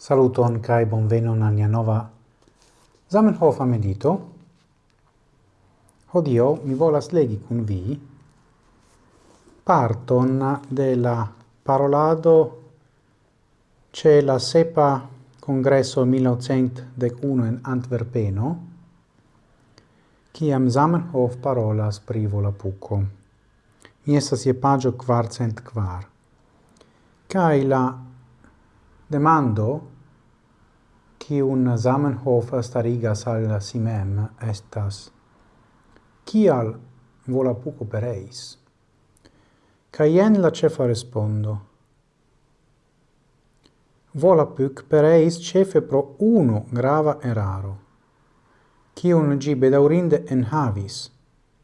Saluton kai bonvenon al nia nova Zamenhof medito. Hodio mi volas legi kun vi parton de la parolado ce la sepa congresso 1901 in Antwerpeno kiam Zamenhof parolas pri Volapuko. Mi estas je pagio quarcent quar. Kai la Demando, kiun Zamenhof starigas al simem estas «Kial volapuc opereis?» Cae caien la cefa respondo. Volapuc pereis cefe pro uno grava eraro, kiun gi bedaurinde enhavis,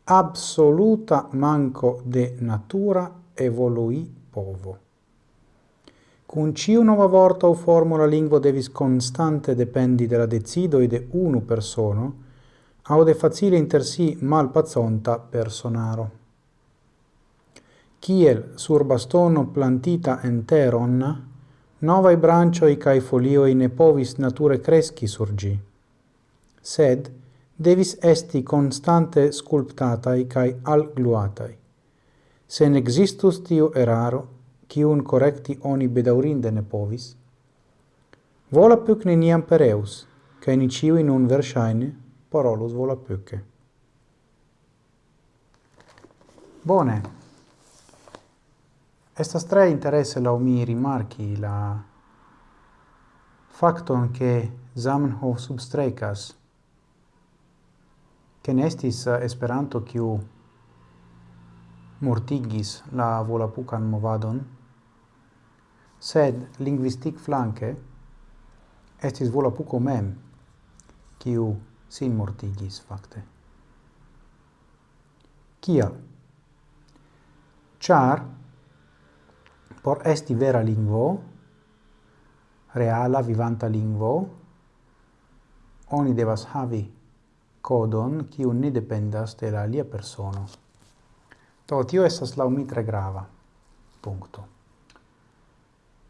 absoluta manco de natura evolui povo. Cun ciu nova vorta o formula lingvo devis constante dependi de la decidoi de unu persono, au de facile inter si malpazonta personaro. Kiel sur bastono plantita enteron, nova i brancioi cae folioi ne povis nature cresci surgi, sed devis esti constante sculptatai cae algluatai. Se ne existus tiu eraro, kiun correcti oni bedaurinde ne povis, Volapük neniam pereus, kaj ni ĉiuj nun versaine parolus volapyke. Bone. Estas tre interesse la mi rimarchi la fakton ke Zamenhof substrekas che nestis eh, Esperanto quiu mortigis la volapucan movadon, sed linguistic flanque estis Volapuko mem, quiu sin mortigis fakte. Cial? Char por esti vera lingvo, reala vivanta lingvo, oni devas havi codon quiu ne dependas de la alia persono. Do tio estas laŭ tre grava. Punto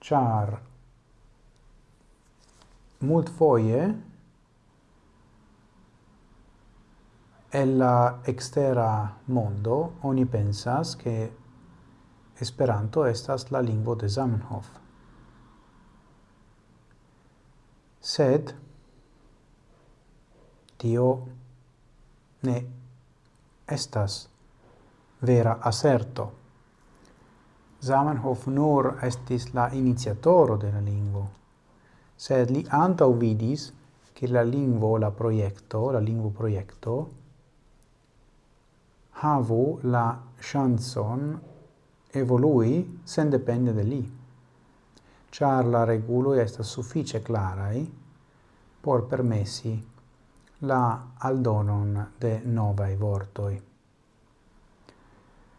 char mult foie el la extera mondo oni pensas che Esperanto estas la lingvo de Zamenhof. Sed tio ne estas vera aserto. Zamenhof nur estis la iniziatoro de la lingvo, sed li antau vidis che la lingvo, la proiecto, la lingvo proiecto, havu la chanson evolui sen depende de li. Char la regulo est suffice clarai por permessi la aldonon de novae vortoi.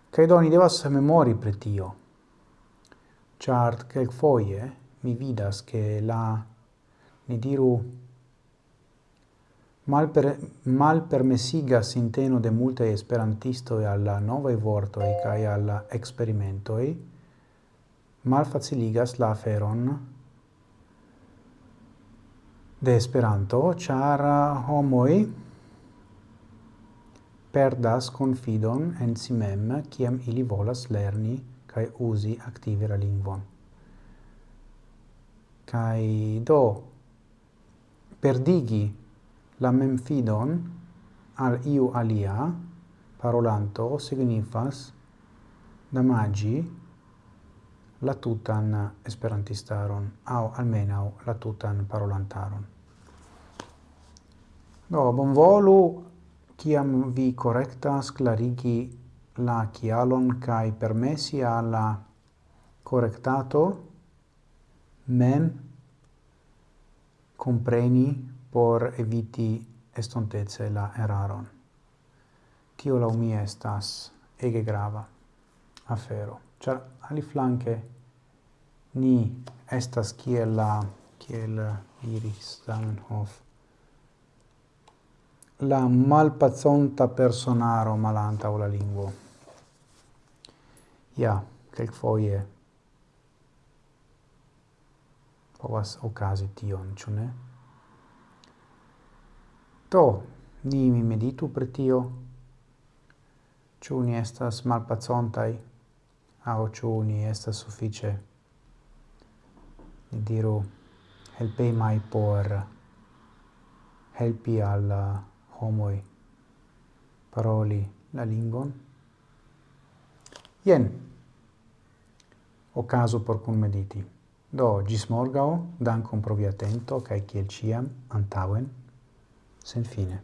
Cae ni devas memori pre tio char quel foie mi vidas che la ni diru mal per mal permessiga sinteno de multe esperantisto e alla nova vorto e kai alla experimento e mal faciligas la feron de esperanto char homoi perdas confidon en si mem kiam ili volas lerni kai usi aktive la lingvon. Kai do perdigi la memfidon al iu alia parolanto signifas damagi la tutan esperantistaron au almenau la tutan parolantaron. Do, bonvolu, ciam vi correctas clarigi la chialon kai permessi alla correctato mem compreni por eviti estontece la eraron. Tio la umia estas ege grava afero. Char ali flanque ni estas kiel la kiel iris Zamenhof la malpazonta personaro malanta o la lingua ja, kelkfoje povas okazi tion, ĉu ne? Do, ni mi meditu pri tio, ĉu ni estas malpacontaj, au ĉu ni estas suffice, ni diru, helpemaj por helpi al homoi paroli la lingon. Jen, ocaso por kunmediti. Do, gis morgao, dancum pro via atento, kaj kiel ciam, antauen, sen fine.